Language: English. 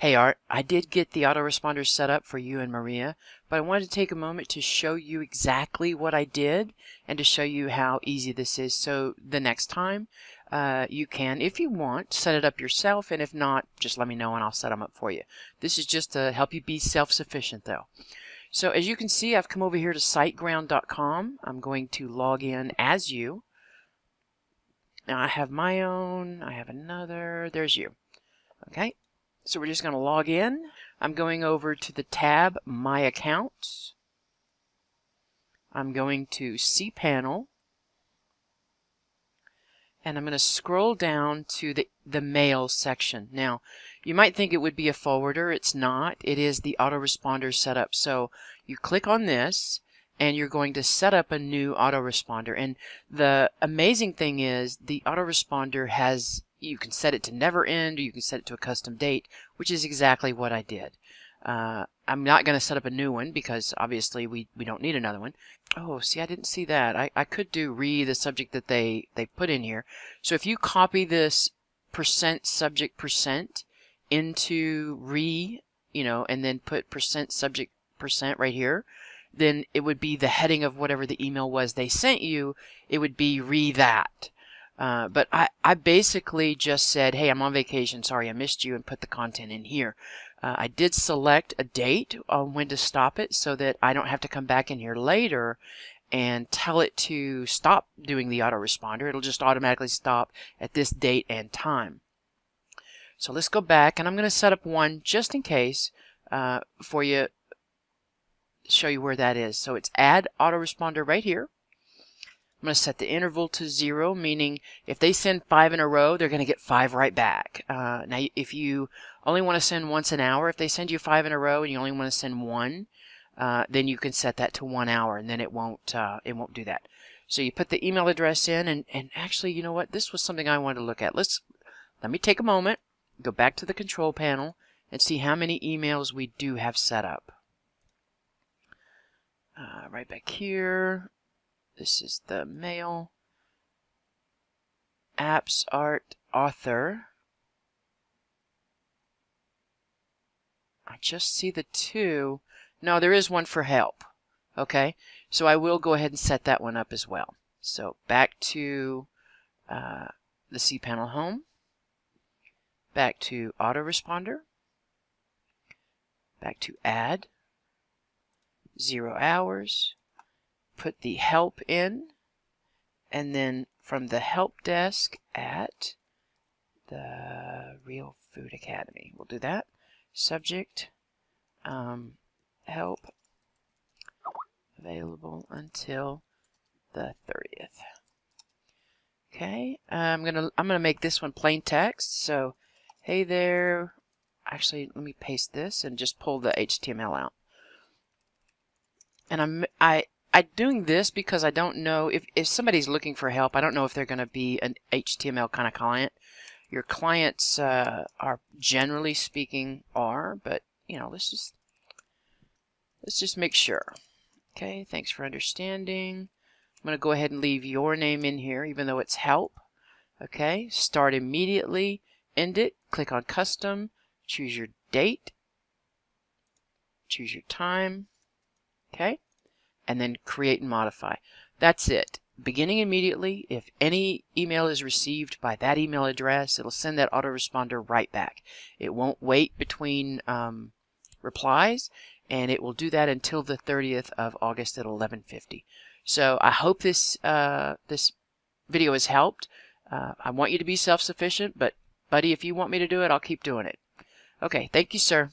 Hey Art, I did get the autoresponder set up for you and Maria, but I wanted to take a moment to show you exactly what I did and to show you how easy this is. So the next time uh, you can, if you want, set it up yourself. And if not, just let me know and I'll set them up for you. This is just to help you be self-sufficient though. So as you can see, I've come over here to siteground.com. I'm going to log in as you. Now I have my own, I have another, there's you. Okay, so we're just going to log in. I'm going over to the tab My Accounts. I'm going to cPanel. And I'm going to scroll down to the, the Mail section. Now, you might think it would be a forwarder. It's not. It is the autoresponder setup. So you click on this and you're going to set up a new autoresponder. And the amazing thing is the autoresponder has you can set it to never end or you can set it to a custom date, which is exactly what I did. Uh, I'm not going to set up a new one because obviously we, we don't need another one. Oh, see, I didn't see that. I, I could do re the subject that they, they put in here. So if you copy this percent subject percent into re, you know, and then put percent subject percent right here, then it would be the heading of whatever the email was they sent you. It would be re that. Uh, but I, I basically just said, hey, I'm on vacation. Sorry, I missed you and put the content in here. Uh, I did select a date on when to stop it so that I don't have to come back in here later and tell it to stop doing the autoresponder. It'll just automatically stop at this date and time. So let's go back and I'm going to set up one just in case uh, for you, show you where that is. So it's add autoresponder right here. I'm going to set the interval to zero, meaning if they send five in a row, they're going to get five right back. Uh, now, if you only want to send once an hour, if they send you five in a row and you only want to send one, uh, then you can set that to one hour, and then it won't uh, it won't do that. So you put the email address in, and and actually, you know what? This was something I wanted to look at. Let's let me take a moment, go back to the control panel, and see how many emails we do have set up. Uh, right back here, this is the mail. Apps Art Author. I just see the two. No, there is one for help. Okay, so I will go ahead and set that one up as well. So back to uh, the cPanel Home, back to Autoresponder, back to Add, Zero Hours, put the help in, and then from the help desk at the Real Food Academy. We'll do that. Subject, um, help, available until the 30th. Okay, I'm gonna I'm gonna make this one plain text. So, hey there. Actually, let me paste this and just pull the HTML out. And I'm I I'm doing this because I don't know if, if somebody's looking for help, I don't know if they're going to be an HTML kind of client. Your clients uh, are generally speaking are, but you know, let's just let's just make sure. Okay, thanks for understanding. I'm going to go ahead and leave your name in here, even though it's help. Okay, start immediately, end it, click on custom, choose your date, choose your time. Okay and then create and modify. That's it. Beginning immediately, if any email is received by that email address, it'll send that autoresponder right back. It won't wait between um, replies, and it will do that until the 30th of August at 11:50. So I hope this uh, this video has helped. Uh, I want you to be self-sufficient, but buddy, if you want me to do it, I'll keep doing it. Okay, thank you, sir.